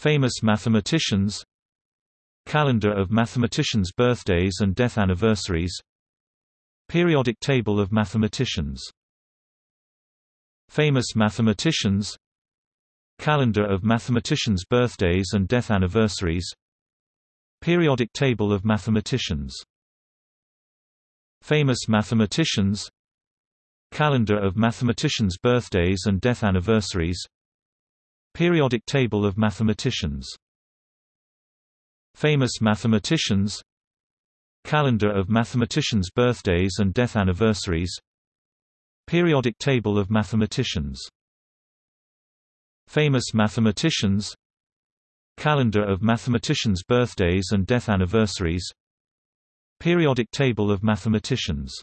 Famous mathematicians Calendar of mathematicians' birthdays and death anniversaries Periodic table of mathematicians Famous mathematicians Calendar of mathematicians' birthdays and death anniversaries Periodic table of mathematicians Famous mathematicians Calendar of mathematicians' birthdays and death anniversaries Periodic table of mathematicians. Famous mathematicians. Calendar of mathematicians' birthdays and death anniversaries. Periodic table of mathematicians. Famous mathematicians. Calendar of mathematicians' birthdays and death anniversaries. Periodic table of mathematicians